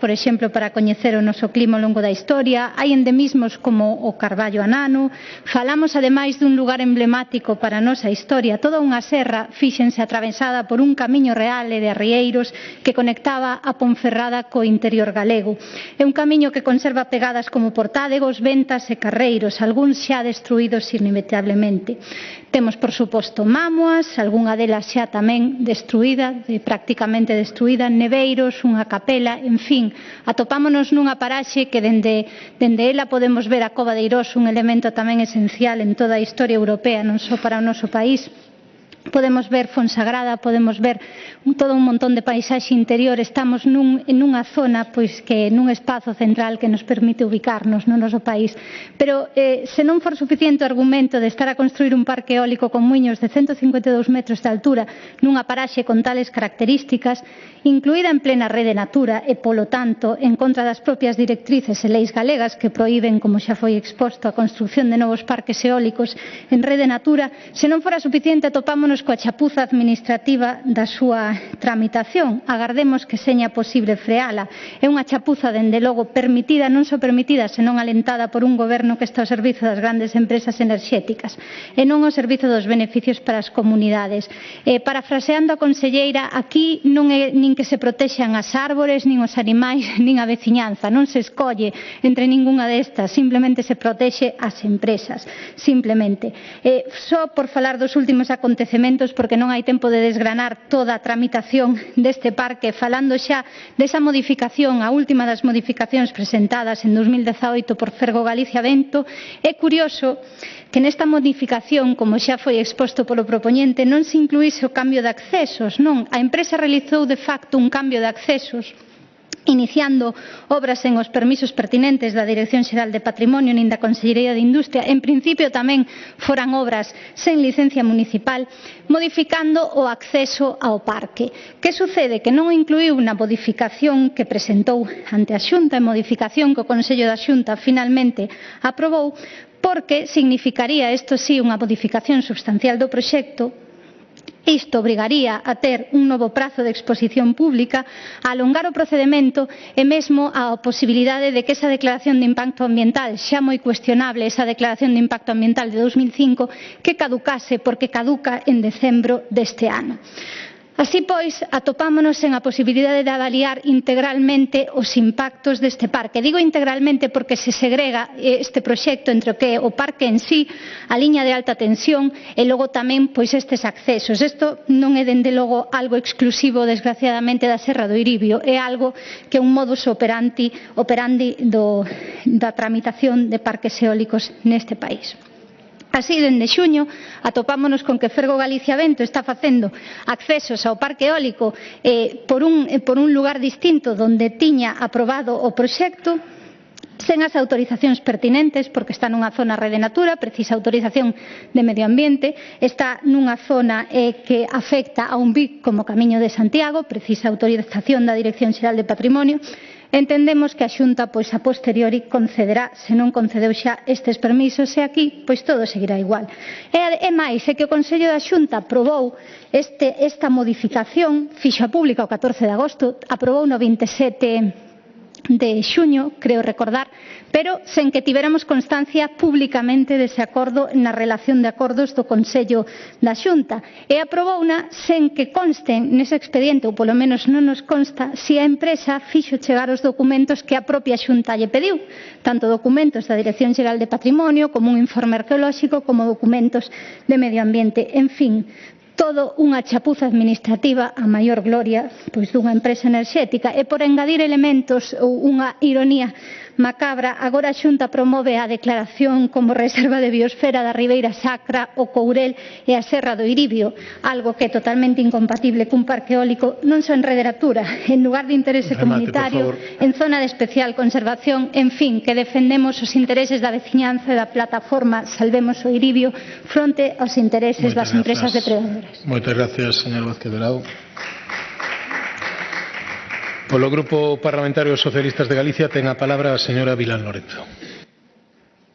por exemplo, para coñecer o noso clima ao longo da historia, hai endemismos como o Carballo Anano, falamos ademais dun lugar emblemático para a nosa historia, toda unha serra fíxense atravesada por un camiño real e de rieiros que conectaba a Ponferrada co interior galego. É un camiño que conserva pegadas como portádegos, ventas e carreiros, algúns xa destruídos inevitablemente. Temos, por suposto, mámoas, algunha delas xa tamén destruída, de, prácticamente destruída, neveiros, unha capela, en fin, atopámonos nunha paraxe que dende, dende ela podemos ver a Cova de Irós, un elemento tamén esencial en toda a historia europea, non só para o noso país, podemos ver Fonsagrada, podemos ver todo un montón de paisaxe interior, estamos nun, nunha zona pois que nun espazo central que nos permite ubicarnos no noso país. Pero eh, se non for suficiente o argumento de estar a construir un parque eólico con muiños de 152 metros de altura nunha paraxe con tales características, incluída en plena rede natura e, polo tanto, en contra das propias directrices e leis galegas que proíben, como xa foi exposto, a construción de novos parques eólicos en rede natura, se non fora suficiente atopámonos quedarnos coa chapuza administrativa da súa tramitación. Agardemos que seña posible freala. É unha chapuza, dende logo, permitida, non só permitida, senón alentada por un goberno que está ao servizo das grandes empresas enerxéticas e non ao servizo dos beneficios para as comunidades. Eh, parafraseando a conselleira, aquí non é nin que se protexan as árbores, nin os animais, nin a veciñanza. Non se escolle entre ningunha destas, simplemente se protexe as empresas. Simplemente. Eh, só por falar dos últimos acontecementos elementos porque non hai tempo de desgranar toda a tramitación deste parque. Falando xa desa modificación, a última das modificacións presentadas en 2018 por Fergo Galicia Vento, é curioso que nesta modificación, como xa foi exposto polo propoñente, non se incluíse o cambio de accesos, non, a empresa realizou de facto un cambio de accesos iniciando obras sen os permisos pertinentes da Dirección Xeral de Patrimonio nin da Consellería de Industria, en principio tamén foran obras sen licencia municipal, modificando o acceso ao parque. Que sucede? Que non incluiu na modificación que presentou ante a Xunta, e modificación que o Consello da Xunta finalmente aprobou, porque significaría, isto sí, unha modificación substancial do proxecto, Isto obrigaría a ter un novo prazo de exposición pública, a alongar o procedimento e mesmo a posibilidade de que esa declaración de impacto ambiental, xa moi cuestionable esa declaración de impacto ambiental de 2005, que caducase porque caduca en decembro deste ano. Así pois, atopámonos en a posibilidade de avaliar integralmente os impactos deste parque. Digo integralmente porque se segrega este proxecto entre o que é o parque en sí, a liña de alta tensión e logo tamén pois estes accesos. Isto non é dende logo algo exclusivo desgraciadamente da Serra do Iribio, é algo que é un modus operandi, operandi do, da tramitación de parques eólicos neste país. Así, dende xuño, atopámonos con que Fergo Galicia Vento está facendo accesos ao parque eólico eh, por, un, eh, por un lugar distinto donde tiña aprobado o proxecto, sen as autorizacións pertinentes, porque está nunha zona rede natura, precisa autorización de medio ambiente, está nunha zona eh, que afecta a un BIC como Camiño de Santiago, precisa autorización da Dirección Xeral de Patrimonio, Entendemos que a Xunta, pois, a posteriori concederá, se non concedeu xa estes permisos, e aquí, pois, todo seguirá igual. E, e máis, é que o Consello da Xunta aprobou este, esta modificación, fixa pública o 14 de agosto, aprobou no 27 de xuño, creo recordar, pero sen que tiveramos constancia públicamente dese acordo na relación de acordos do Consello da Xunta e aprobouna sen que consten nese expediente, ou polo menos non nos consta, se a empresa fixo chegar os documentos que a propia Xunta lle pediu, tanto documentos da Dirección Xeral de Patrimonio como un informe arqueolóxico como documentos de medio ambiente. En fin, Todo unha chapuza administrativa a maior gloria pois dunha empresa enerxética. E por engadir elementos ou unha ironía macabra, agora a Xunta promove a declaración como reserva de biosfera da Ribeira Sacra, o Courel e a Serra do Iribio, algo que é totalmente incompatible cun parque eólico non só en rederatura, en lugar de interese Remate, comunitario, en zona de especial conservación, en fin, que defendemos os intereses da veciñanza e da plataforma Salvemos o Iribio fronte aos intereses Moitas das empresas empresas depredadoras. Gracias. Muchas gracias, señor Vázquez Dorado. Por el Grupo Parlamentario Socialistas de Galicia, tenga palabra la señora Vilán Lorenzo.